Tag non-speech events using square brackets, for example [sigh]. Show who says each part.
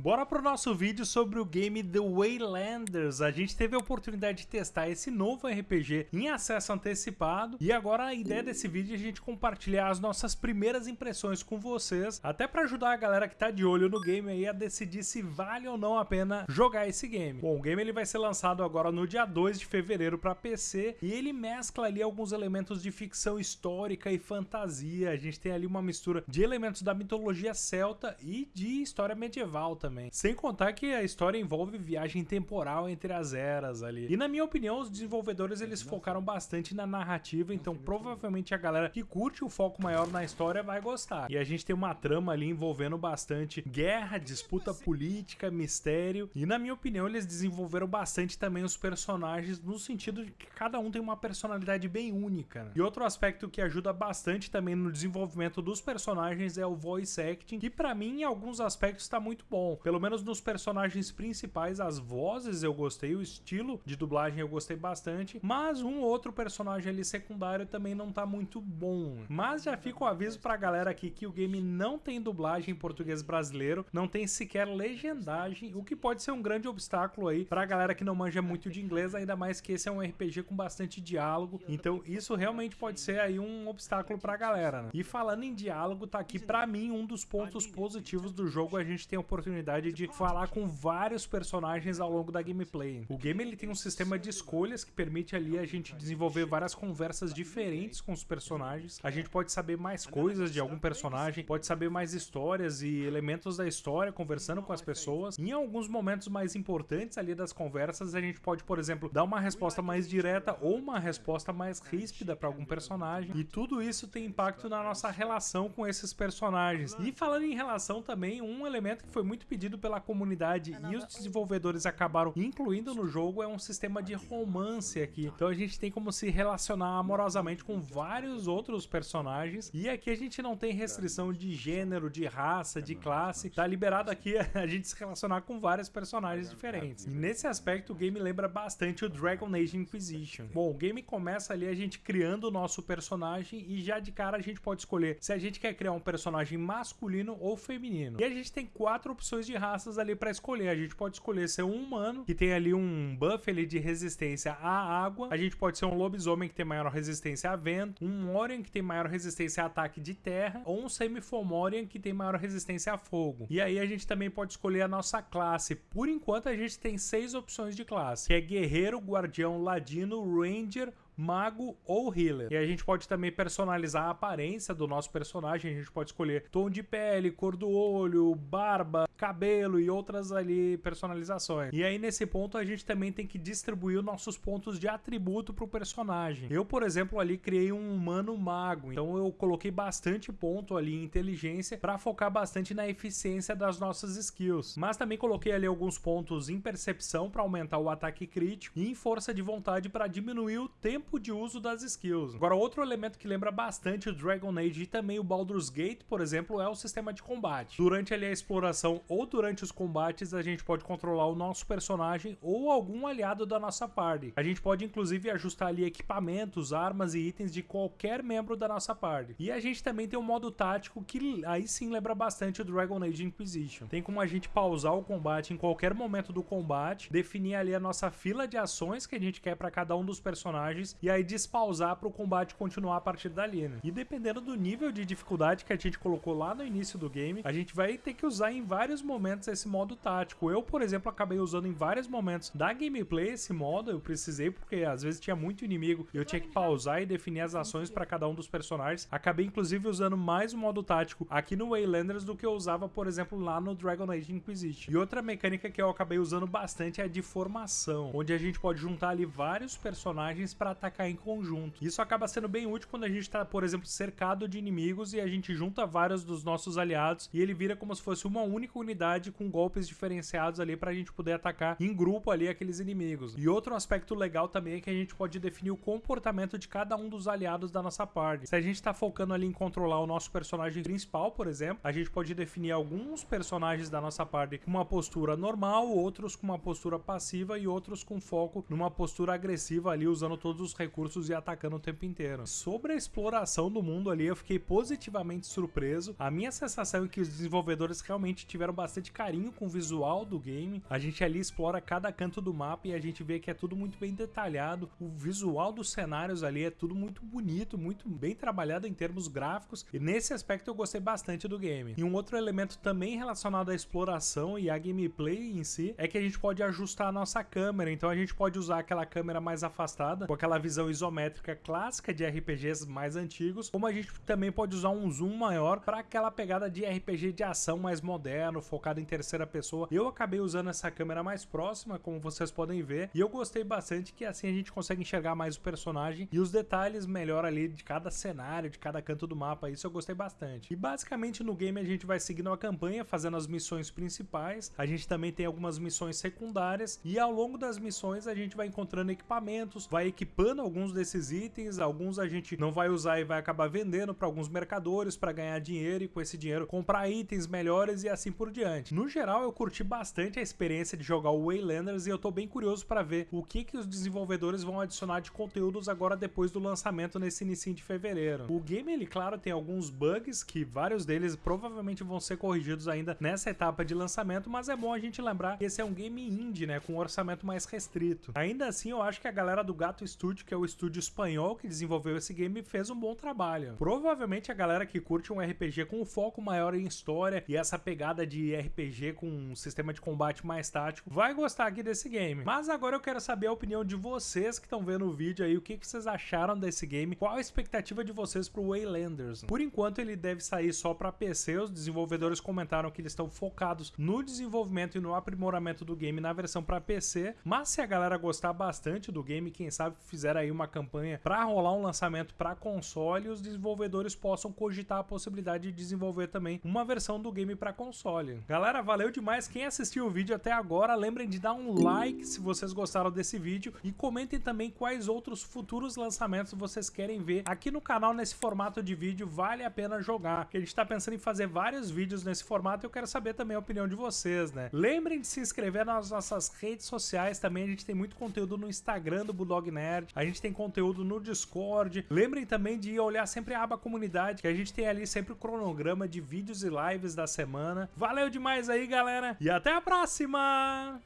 Speaker 1: Bora pro nosso vídeo sobre o game The Waylanders. A gente teve a oportunidade de testar esse novo RPG em acesso antecipado e agora a ideia desse vídeo é a gente compartilhar as nossas primeiras impressões com vocês, até para ajudar a galera que tá de olho no game aí a decidir se vale ou não a pena jogar esse game. Bom, o game ele vai ser lançado agora no dia 2 de fevereiro para PC e ele mescla ali alguns elementos de ficção histórica e fantasia. A gente tem ali uma mistura de elementos da mitologia celta e de história medieval também. Sem contar que a história envolve viagem temporal entre as eras ali. E na minha opinião, os desenvolvedores eles focaram bastante na narrativa, então provavelmente a galera que curte o foco maior na história vai gostar. E a gente tem uma trama ali envolvendo bastante guerra, disputa política, mistério. E na minha opinião, eles desenvolveram bastante também os personagens no sentido de que cada um tem uma personalidade bem única. Né? E outro aspecto que ajuda bastante também no desenvolvimento dos personagens é o voice acting, que para mim em alguns aspectos está muito bom. Pelo menos nos personagens principais, as vozes eu gostei, o estilo de dublagem eu gostei bastante, mas um outro personagem ali secundário também não tá muito bom. Mas já fica o aviso pra galera aqui que o game não tem dublagem em português brasileiro, não tem sequer legendagem, o que pode ser um grande obstáculo aí pra galera que não manja muito de inglês, ainda mais que esse é um RPG com bastante diálogo, então isso realmente pode ser aí um obstáculo pra galera, né? E falando em diálogo, tá aqui pra mim um dos pontos positivos do jogo, a gente tem a oportunidade de falar com vários personagens ao longo da gameplay. O game ele tem um sistema de escolhas que permite ali a gente desenvolver várias conversas diferentes com os personagens. A gente pode saber mais coisas de algum personagem, pode saber mais histórias e elementos da história conversando com as pessoas. Em alguns momentos mais importantes ali das conversas, a gente pode, por exemplo, dar uma resposta mais direta ou uma resposta mais ríspida para algum personagem. E tudo isso tem impacto na nossa relação com esses personagens. E falando em relação também, um elemento que foi muito pedido pela comunidade e os desenvolvedores acabaram incluindo no jogo é um sistema de romance aqui. Então a gente tem como se relacionar amorosamente com vários outros personagens e aqui a gente não tem restrição de gênero, de raça, de classe. Tá liberado aqui [laughs] a gente se relacionar com vários personagens diferentes. E nesse aspecto o game lembra bastante o Dragon Age Inquisition. Bom, o game começa ali a gente criando o nosso personagem e já de cara a gente pode escolher se a gente quer criar um personagem masculino ou feminino. E a gente tem quatro opções de raças ali para escolher. A gente pode escolher ser um humano, que tem ali um buff ali de resistência à água. A gente pode ser um lobisomem que tem maior resistência a vento, um Morian que tem maior resistência a ataque de terra, ou um Semifomorian que tem maior resistência a fogo. E aí a gente também pode escolher a nossa classe. Por enquanto a gente tem seis opções de classe, que é guerreiro, guardião, ladino, ranger, mago ou healer. E a gente pode também personalizar a aparência do nosso personagem, a gente pode escolher tom de pele, cor do olho, barba, cabelo e outras ali personalizações. E aí nesse ponto a gente também tem que distribuir os nossos pontos de atributo pro personagem. Eu, por exemplo, ali criei um humano mago, então eu coloquei bastante ponto ali em inteligência para focar bastante na eficiência das nossas skills. Mas também coloquei ali alguns pontos em percepção para aumentar o ataque crítico e em força de vontade para diminuir o tempo de uso das skills. Agora, outro elemento que lembra bastante o Dragon Age e também o Baldur's Gate, por exemplo, é o sistema de combate. Durante ali a exploração ou durante os combates, a gente pode controlar o nosso personagem ou algum aliado da nossa party. A gente pode inclusive ajustar ali equipamentos, armas e itens de qualquer membro da nossa party. E a gente também tem um modo tático que aí sim lembra bastante o Dragon Age Inquisition. Tem como a gente pausar o combate em qualquer momento do combate, definir ali a nossa fila de ações que a gente quer para cada um dos personagens e aí despausar para o combate continuar a partir dali, né? E dependendo do nível de dificuldade que a gente colocou lá no início do game, a gente vai ter que usar em vários momentos esse modo tático. Eu, por exemplo, acabei usando em vários momentos da gameplay esse modo, eu precisei porque às vezes tinha muito inimigo eu tinha que pausar e definir as ações para cada um dos personagens. Acabei inclusive usando mais o modo tático aqui no Waylanders do que eu usava, por exemplo, lá no Dragon Age Inquisition. E outra mecânica que eu acabei usando bastante é a de formação, onde a gente pode juntar ali vários personagens para atacar em conjunto. Isso acaba sendo bem útil quando a gente está, por exemplo, cercado de inimigos e a gente junta vários dos nossos aliados e ele vira como se fosse uma única unidade com golpes diferenciados ali para a gente poder atacar em grupo ali aqueles inimigos. E outro aspecto legal também é que a gente pode definir o comportamento de cada um dos aliados da nossa party. Se a gente está focando ali em controlar o nosso personagem principal, por exemplo, a gente pode definir alguns personagens da nossa party com uma postura normal, outros com uma postura passiva e outros com foco numa postura agressiva ali usando todos os recursos e atacando o tempo inteiro. Sobre a exploração do mundo ali, eu fiquei positivamente surpreso. A minha sensação é que os desenvolvedores realmente tiveram tiveram bastante carinho com o visual do game. A gente ali explora cada canto do mapa e a gente vê que é tudo muito bem detalhado. O visual dos cenários ali é tudo muito bonito, muito bem trabalhado em termos gráficos. E nesse aspecto eu gostei bastante do game. E um outro elemento também relacionado à exploração e à gameplay em si é que a gente pode ajustar a nossa câmera. Então a gente pode usar aquela câmera mais afastada, com aquela visão isométrica clássica de RPGs mais antigos, como a gente também pode usar um zoom maior para aquela pegada de RPG de ação mais moderno, focado em terceira pessoa. Eu acabei usando essa câmera mais próxima, como vocês podem ver, e eu gostei bastante que assim a gente consegue enxergar mais o personagem e os detalhes melhor ali de cada cenário, de cada canto do mapa. Isso eu gostei bastante. E basicamente no game a gente vai seguindo a campanha, fazendo as missões principais. A gente também tem algumas missões secundárias e ao longo das missões a gente vai encontrando equipamentos, vai equipando alguns desses itens, alguns a gente não vai usar e vai acabar vendendo para alguns mercadores para ganhar dinheiro e com esse dinheiro comprar itens melhores e assim por diante. No geral, eu curti bastante a experiência de jogar o Waylanders e eu tô bem curioso para ver o que que os desenvolvedores vão adicionar de conteúdos agora depois do lançamento nesse início de fevereiro. O game, ele claro, tem alguns bugs que vários deles provavelmente vão ser corrigidos ainda nessa etapa de lançamento, mas é bom a gente lembrar que esse é um game indie, né, com um orçamento mais restrito. Ainda assim, eu acho que a galera do Gato Studio, que é o estúdio espanhol que desenvolveu esse game, fez um bom trabalho. Provavelmente a galera que curte um RPG com um foco maior em história e essa pegada de RPG com um sistema de combate mais tático vai gostar aqui desse game. Mas agora eu quero saber a opinião de vocês que estão vendo o vídeo aí, o que, que vocês acharam desse game, qual a expectativa de vocês pro Waylanders. Por enquanto ele deve sair só para PC, os desenvolvedores comentaram que eles estão focados no desenvolvimento e no aprimoramento do game na versão para PC, mas se a galera gostar bastante do game, quem sabe fizer aí uma campanha para rolar um lançamento para console, os desenvolvedores possam cogitar a possibilidade de desenvolver também uma versão do game para console. Galera, valeu demais. Quem assistiu o vídeo até agora, lembrem de dar um like se vocês gostaram desse vídeo. E comentem também quais outros futuros lançamentos vocês querem ver aqui no canal nesse formato de vídeo, vale a pena jogar, a gente tá pensando em fazer vários vídeos nesse formato e eu quero saber também a opinião de vocês, né? Lembrem de se inscrever nas nossas redes sociais também, a gente tem muito conteúdo no Instagram do Bulldog Nerd, a gente tem conteúdo no Discord, lembrem também de olhar sempre a aba comunidade, que a gente tem ali sempre o cronograma de vídeos e lives da semana. Valeu demais aí, galera, e até a próxima!